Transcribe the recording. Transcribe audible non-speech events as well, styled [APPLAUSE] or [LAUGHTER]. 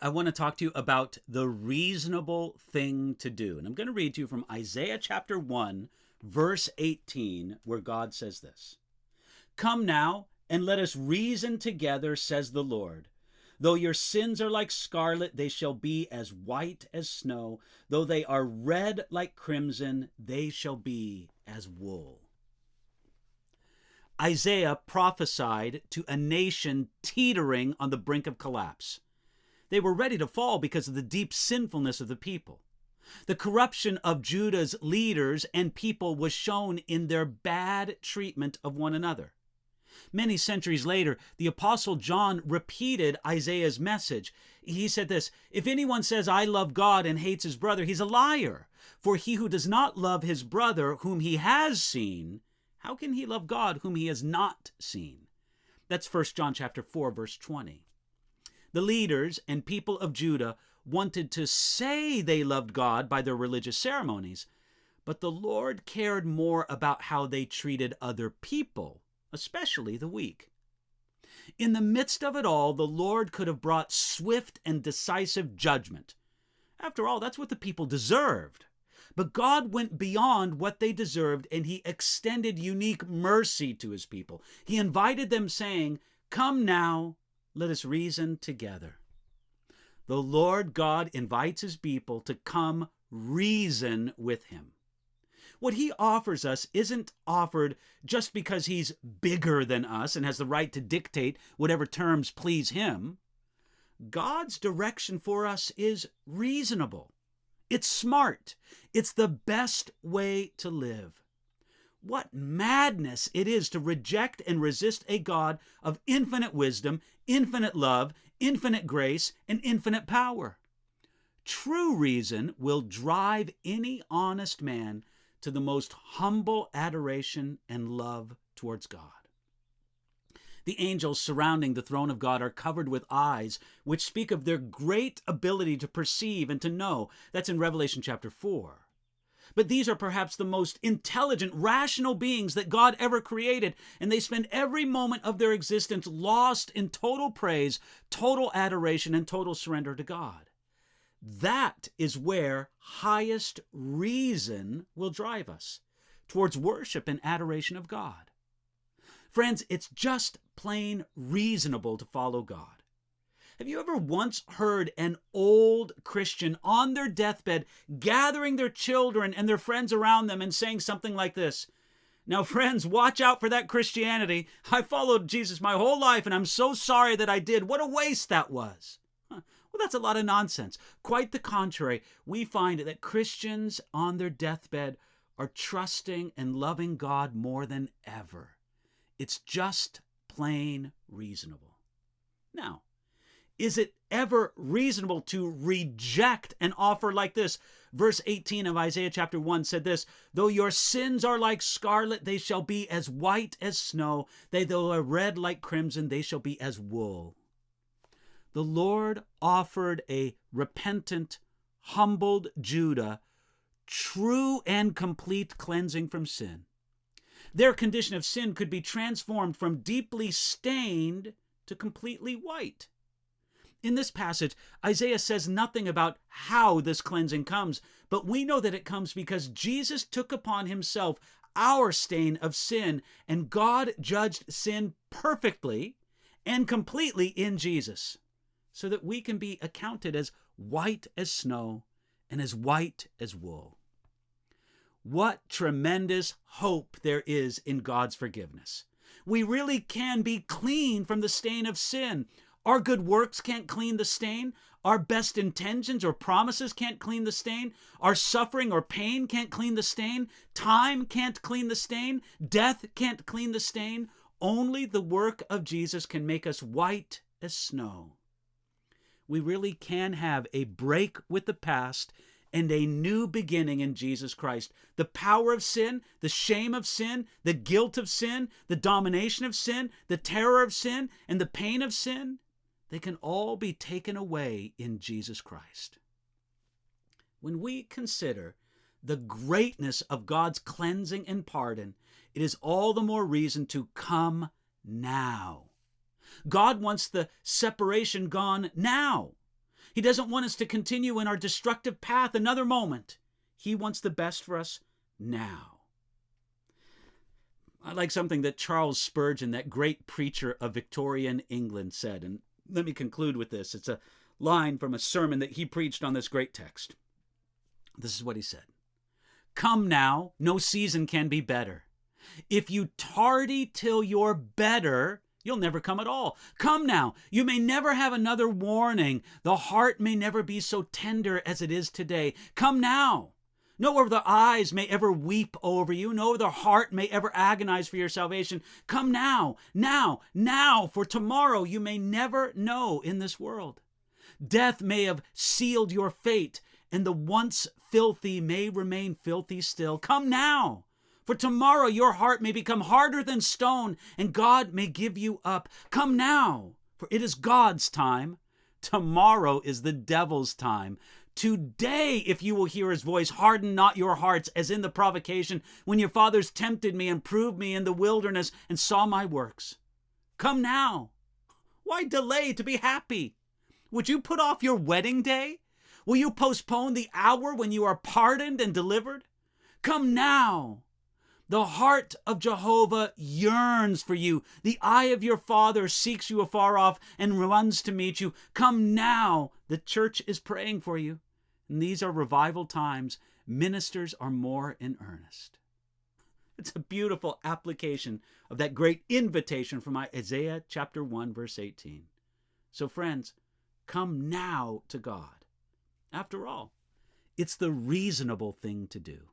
I want to talk to you about the reasonable thing to do. And I'm going to read to you from Isaiah chapter 1, verse 18, where God says this Come now and let us reason together, says the Lord. Though your sins are like scarlet, they shall be as white as snow. Though they are red like crimson, they shall be as wool. Isaiah prophesied to a nation teetering on the brink of collapse. They were ready to fall because of the deep sinfulness of the people. The corruption of Judah's leaders and people was shown in their bad treatment of one another. Many centuries later, the Apostle John repeated Isaiah's message. He said this If anyone says, I love God and hates his brother, he's a liar. For he who does not love his brother whom he has seen, how can he love God whom he has not seen? That's 1 John chapter 4 verse 20. The leaders and people of Judah wanted to say they loved God by their religious ceremonies, but the Lord cared more about how they treated other people, especially the weak. In the midst of it all, the Lord could have brought swift and decisive judgment. After all, that's what the people deserved. But God went beyond what they deserved and he extended unique mercy to his people. He invited them, saying, Come now, let us reason together. The Lord God invites his people to come reason with him. What he offers us isn't offered just because he's bigger than us and has the right to dictate whatever terms please him. God's direction for us is reasonable. It's smart. It's the best way to live. What madness it is to reject and resist a God of infinite wisdom, infinite love, infinite grace, and infinite power. True reason will drive any honest man to the most humble adoration and love towards God. The angels surrounding the throne of God are covered with eyes, which speak of their great ability to perceive and to know. That's in Revelation chapter 4. But these are perhaps the most intelligent, rational beings that God ever created, and they spend every moment of their existence lost in total praise, total adoration, and total surrender to God. That is where highest reason will drive us towards worship and adoration of God. Friends, it's just plain reasonable to follow God. Have you ever once heard an old Christian on their deathbed gathering their children and their friends around them and saying something like this? Now, [LAUGHS] friends, watch out for that Christianity. I followed Jesus my whole life and I'm so sorry that I did. What a waste that was. Well, that's a lot of nonsense. Quite the contrary, we find that Christians on their deathbed are trusting and loving God more than ever. It's just plain reasonable. Now, is it ever reasonable to reject an offer like this? Verse 18 of Isaiah chapter 1 said this Though your sins are like scarlet, they shall be as white as snow. They, though are red like crimson, they shall be as wool. The Lord offered a repentant, humbled Judah true and complete cleansing from sin. Their condition of sin could be transformed from deeply stained to completely white. In this passage, Isaiah says nothing about how this cleansing comes, but we know that it comes because Jesus took upon himself our stain of sin, and God judged sin perfectly and completely in Jesus, so that we can be accounted as white as snow and as white as wool. What tremendous hope there is in God's forgiveness. We really can be clean from the stain of sin. Our good works can't clean the stain. Our best intentions or promises can't clean the stain. Our suffering or pain can't clean the stain. Time can't clean the stain. Death can't clean the stain. Only the work of Jesus can make us white as snow. We really can have a break with the past and a new beginning in Jesus Christ. The power of sin, the shame of sin, the guilt of sin, the domination of sin, the terror of sin, and the pain of sin they can all be taken away in Jesus Christ. When we consider the greatness of God's cleansing and pardon, it is all the more reason to come now. God wants the separation gone now. He doesn't want us to continue in our destructive path another moment. He wants the best for us now. I like something that Charles Spurgeon, that great preacher of Victorian England, said. And let me conclude with this. It's a line from a sermon that he preached on this great text. This is what he said Come now, no season can be better. If you tardy till you're better, you'll never come at all. Come now, you may never have another warning. The heart may never be so tender as it is today. Come now. No other eyes may ever weep over you. No other heart may ever agonize for your salvation. Come now, now, now, for tomorrow you may never know in this world. Death may have sealed your fate, and the once filthy may remain filthy still. Come now, for tomorrow your heart may become harder than stone, and God may give you up. Come now, for it is God's time. Tomorrow is the devil's time. Today, if you will hear his voice, harden not your hearts, as in the provocation when your fathers tempted me and proved me in the wilderness and saw my works. Come now. Why delay to be happy? Would you put off your wedding day? Will you postpone the hour when you are pardoned and delivered? Come now. The heart of Jehovah yearns for you. The eye of your Father seeks you afar off and runs to meet you. Come now. The church is praying for you. And these are revival times. Ministers are more in earnest. It's a beautiful application of that great invitation from Isaiah chapter 1, verse 18. So, friends, come now to God. After all, it's the reasonable thing to do.